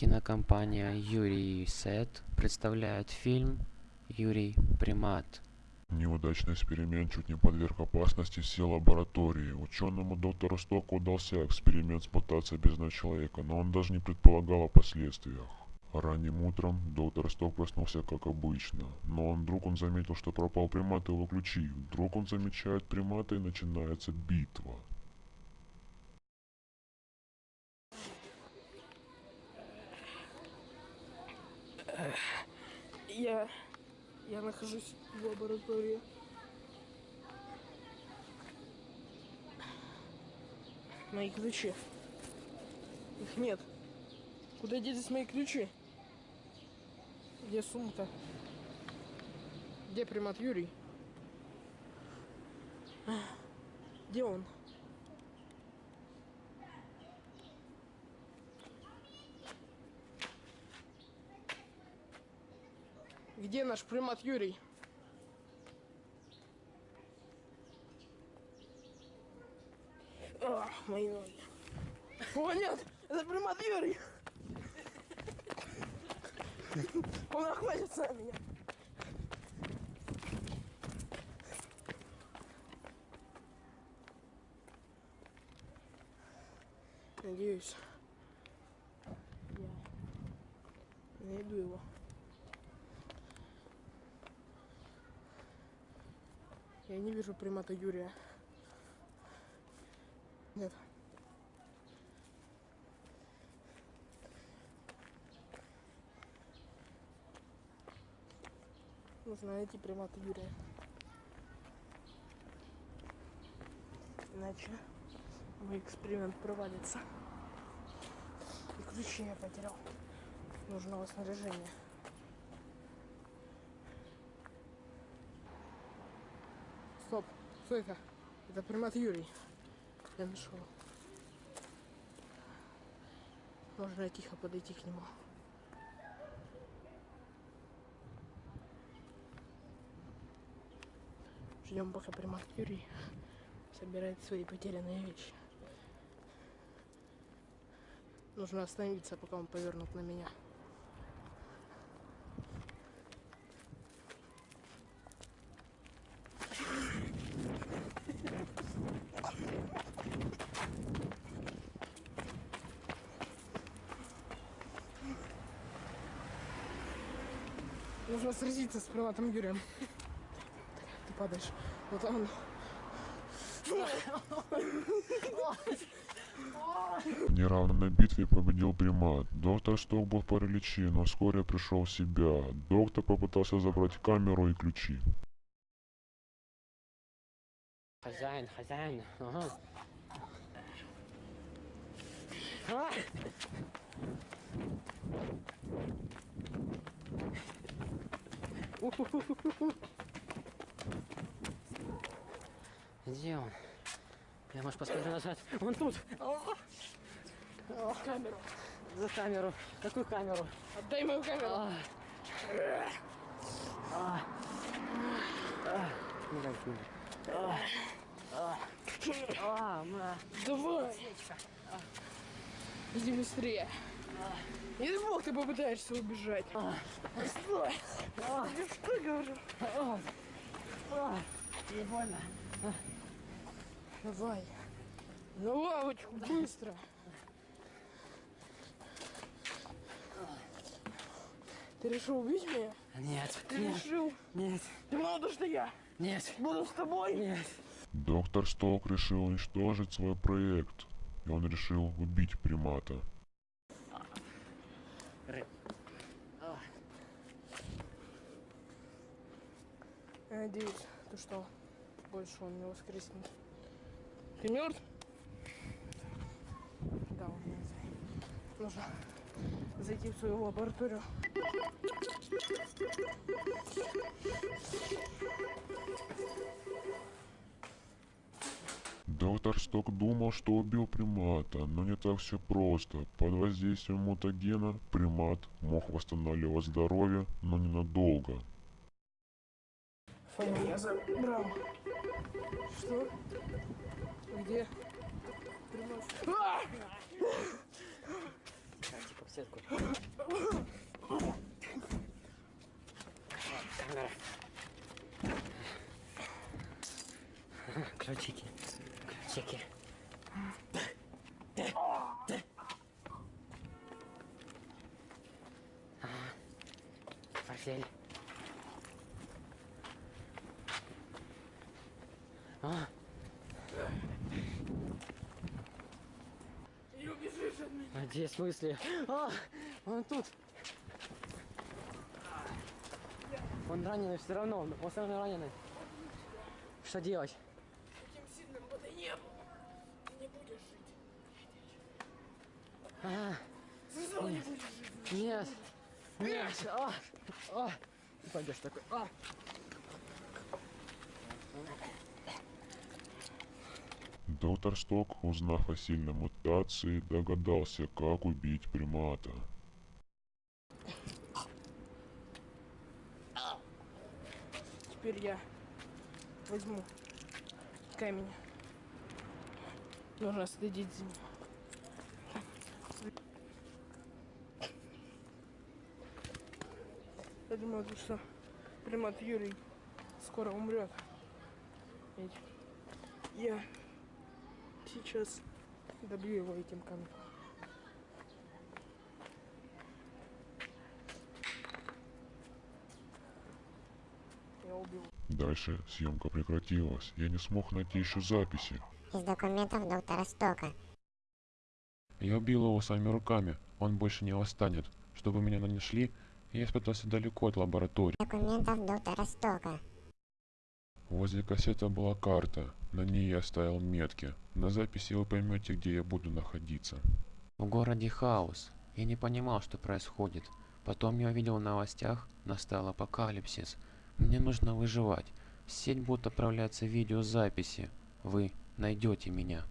Кинокомпания Юрий Сет представляет фильм Юрий Примат. Неудачный эксперимент чуть не подверг опасности все лаборатории. Ученому доктору Стоку удался эксперимент с мутацией бездного человека, но он даже не предполагал о последствиях. Ранним утром доктор Сток проснулся как обычно, но он, вдруг он заметил, что пропал примат и его ключи. Вдруг он замечает примата и начинается битва. Я... Я нахожусь в лаборатории. Мои ключи. Их нет. Куда делись мои ключи? Где сумка? Где примат Юрий? Где он? Где наш примат Юрий? Ах, мои ноги. О, нет! Это примат Юрий! Он охватится на меня. Надеюсь, я найду его. Я не вижу примата Юрия. Нет. Нужно найти примата Юрия. Иначе мой эксперимент провалится. И ключи я потерял нужного снаряжения. Что это? Это примат Юрий. Я нашел. Можно тихо подойти к нему. Ждем, пока примат Юрий собирает свои потерянные вещи. Нужно остановиться, пока он повернут на меня. Нужно сразиться с приматом Юрием. Ты падаешь. Вот он. В неравной битве победил примат. Доктор Сток был в параличе, но вскоре пришел в себя. Доктор попытался забрать камеру и ключи. Хозяин, хозяин. Ага. А! Где он? Я, может, посмотрю назад. Он тут. Камеру. За камеру. Какую камеру? Отдай мою камеру. А. А. А. Ну, дай сюда. А. А. А, ма. Давай. Иди быстрее. Не дай бог ты попытаешься убежать. Стой. Я что говорю? А. Не больно. Давай. На лавочку, быстро. Ты решил убить меня? Нет. Ты Нет. решил? Нет. Ты надо, что я Нет. буду с тобой? Нет. Доктор Сток решил уничтожить свой проект. И он решил убить примата. Надеюсь, то что больше он не воскреснет. Ты мертв? Да, он мертвый. Нужно зайти в свою лабораторию. Доктор Сток думал, что убил примата, но не так все просто. Под воздействием мутагена примат мог восстанавливать здоровье, но ненадолго. Файл я забрал. Что? Где? Типа, все кассетку. Камера. Ключики. Ключики. Портфель. А, Не убежишь от меня. а где в смысле? А, он тут. Он раненый все равно, он все равно раненый. Что делать? Таким сильным бы ты не был. Ты не будешь жить. А, Сказал, не будешь жить. нет, нет, а, а. Ты пойдешь такой, а. Доктор Сток, узнав о сильной мутации, догадался, как убить примата. Теперь я возьму камень. Нужно следить за ним. Я думаю, что примат Юрий скоро умрет. Ведь я сейчас добью его этим камнем. Я убил. Дальше съемка прекратилась. Я не смог найти еще записи. Из документов доктора Стока. Я убил его своими руками. Он больше не восстанет. Чтобы меня не нашли, я спрятался далеко от лаборатории. Документов доктора Стока. Возле кассеты была карта. На ней я оставил метки. На записи вы поймете, где я буду находиться. В городе хаос. Я не понимал, что происходит. Потом я увидел в новостях, настал апокалипсис. Мне нужно выживать. В сеть будут отправляться видеозаписи. Вы найдете меня.